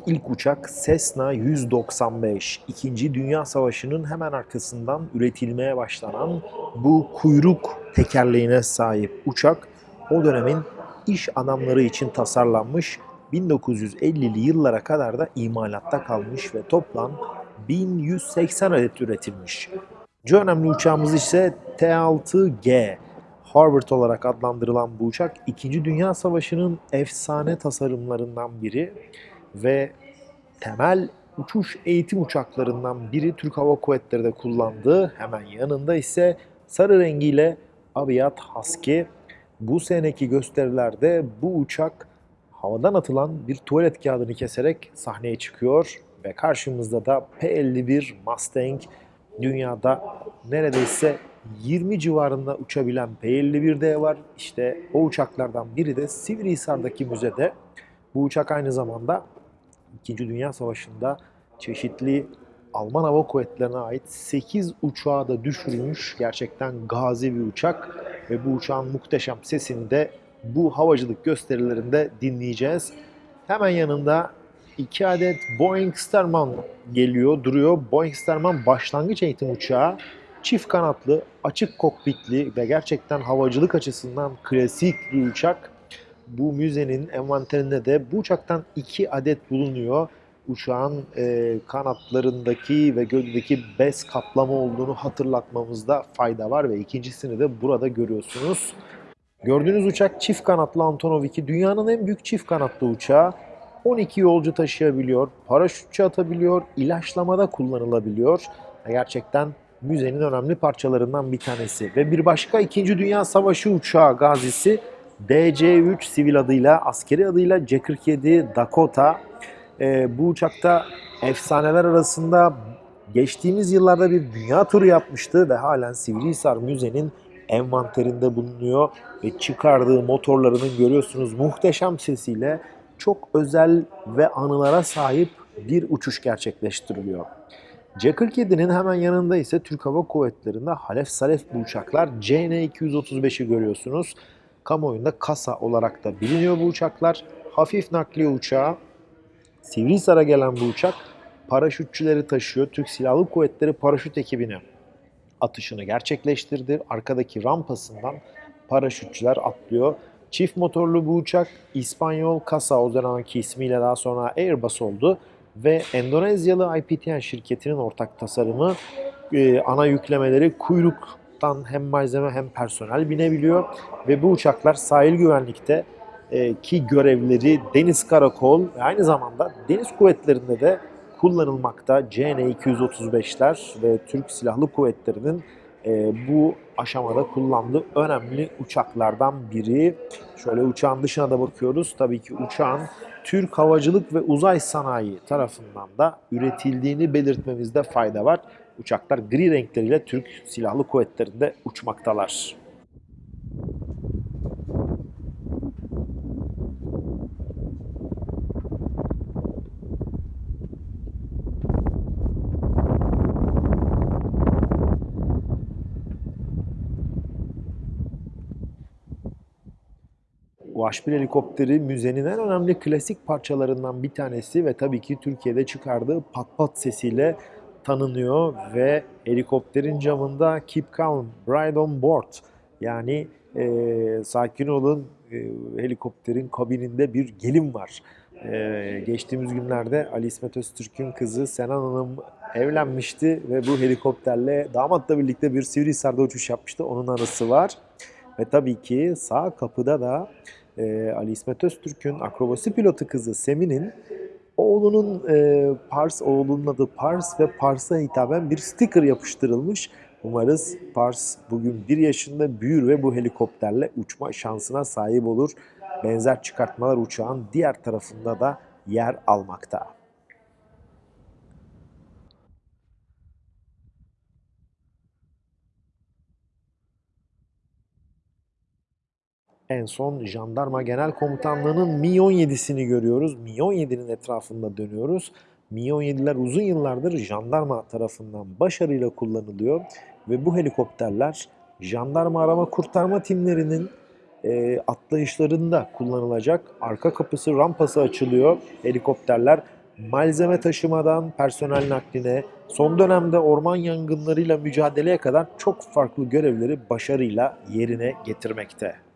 gördüğümüz ilk uçak Cessna 195. İkinci Dünya Savaşı'nın hemen arkasından üretilmeye başlanan bu kuyruk tekerleğine sahip uçak o dönemin iş adamları için tasarlanmış 1950'li yıllara kadar da imalatta kalmış ve toplam 1180 adet üretilmiş. C önemli uçağımız ise T-6G. Harvard olarak adlandırılan bu uçak 2. Dünya Savaşı'nın efsane tasarımlarından biri ve temel uçuş eğitim uçaklarından biri Türk Hava Kuvvetleri de kullandığı hemen yanında ise sarı rengiyle Aviat Husky. Bu seneki gösterilerde bu uçak havadan atılan bir tuvalet kağıdını keserek sahneye çıkıyor ve karşımızda da P-51 Mustang dünyada neredeyse 20 civarında uçabilen P-51D var. İşte o uçaklardan biri de Sivrihisar'daki müzede. Bu uçak aynı zamanda 2. Dünya Savaşı'nda çeşitli Alman Hava Kuvvetleri'ne ait 8 uçağı da düşürmüş. Gerçekten gazi bir uçak ve bu uçağın muhteşem sesini de bu havacılık gösterilerinde dinleyeceğiz. Hemen yanında 2 adet Boeing Starman geliyor, duruyor. Boeing Starman başlangıç eğitim uçağı. Çift kanatlı, açık kokpitli ve gerçekten havacılık açısından klasik bir uçak. Bu müzenin envanterinde de bu uçaktan 2 adet bulunuyor. Uçağın e, kanatlarındaki ve gövdedeki bez kaplama olduğunu hatırlatmamızda fayda var ve ikincisini de burada görüyorsunuz. Gördüğünüz uçak çift kanatlı Antonov 2. Dünyanın en büyük çift kanatlı uçağı. 12 yolcu taşıyabiliyor, paraşütçü atabiliyor, ilaçlamada kullanılabiliyor. Gerçekten müzenin önemli parçalarından bir tanesi. Ve bir başka 2. Dünya Savaşı uçağı gazisi DC-3 sivil adıyla, askeri adıyla C-47 Dakota. Ee, bu uçakta efsaneler arasında geçtiğimiz yıllarda bir dünya turu yapmıştı ve halen Sivrihisar Müze'nin envanterinde bulunuyor ve çıkardığı motorlarının görüyorsunuz muhteşem sesiyle çok özel ve anılara sahip bir uçuş gerçekleştiriliyor. C-47'nin hemen yanında ise Türk Hava Kuvvetleri'nde Halef Salef bu uçaklar CN-235'i görüyorsunuz. Kamuoyunda kasa olarak da biliniyor bu uçaklar. Hafif nakliye uçağı, Sivrihisar'a gelen bu uçak paraşütçüleri taşıyor. Türk Silahlı Kuvvetleri paraşüt ekibine atışını gerçekleştirdi. Arkadaki rampasından paraşütçüler atlıyor. Çift motorlu bu uçak İspanyol Casa o zamanki ismiyle daha sonra Airbus oldu ve Endonezyalı IPTN şirketinin ortak tasarımı e, ana yüklemeleri kuyruktan hem malzeme hem personel binebiliyor ve bu uçaklar sahil güvenlikte e, ki görevleri deniz karakol ve aynı zamanda deniz kuvvetlerinde de kullanılmakta. CN-235'ler ve Türk Silahlı Kuvvetleri'nin e, bu aşamada kullandığı önemli uçaklardan biri. Şöyle uçağın dışına da bakıyoruz. Tabii ki uçağın Türk Havacılık ve Uzay Sanayi tarafından da üretildiğini belirtmemizde fayda var. Uçaklar gri renkleriyle Türk Silahlı Kuvvetleri'nde uçmaktalar. UH-1 helikopteri müzenin en önemli klasik parçalarından bir tanesi ve tabii ki Türkiye'de çıkardığı pat pat sesiyle tanınıyor ve helikopterin camında Keep Calm, Ride on Board yani e, sakin olun e, helikopterin kabininde bir gelin var. E, geçtiğimiz günlerde Ali İsmet Öztürk'ün kızı Senan Hanım evlenmişti ve bu helikopterle damatla birlikte bir Sivrihisar'da uçuş yapmıştı. Onun anısı var. Ve tabii ki sağ kapıda da e, Ali İsmet Öztürk'ün akrobasi pilotu kızı Semin'in oğlunun e, Pars, oğlunun adı Pars ve Pars'a hitaben bir sticker yapıştırılmış. Umarız Pars bugün bir yaşında büyür ve bu helikopterle uçma şansına sahip olur. Benzer çıkartmalar uçağın diğer tarafında da yer almakta. En son Jandarma Genel Komutanlığı'nın Mi-17'sini görüyoruz. Mi-17'nin etrafında dönüyoruz. Mi-17'ler uzun yıllardır jandarma tarafından başarıyla kullanılıyor ve bu helikopterler jandarma arama kurtarma timlerinin e, atlayışlarında kullanılacak. Arka kapısı, rampası açılıyor. Helikopterler malzeme taşımadan personel nakline, son dönemde orman yangınlarıyla mücadeleye kadar çok farklı görevleri başarıyla yerine getirmekte.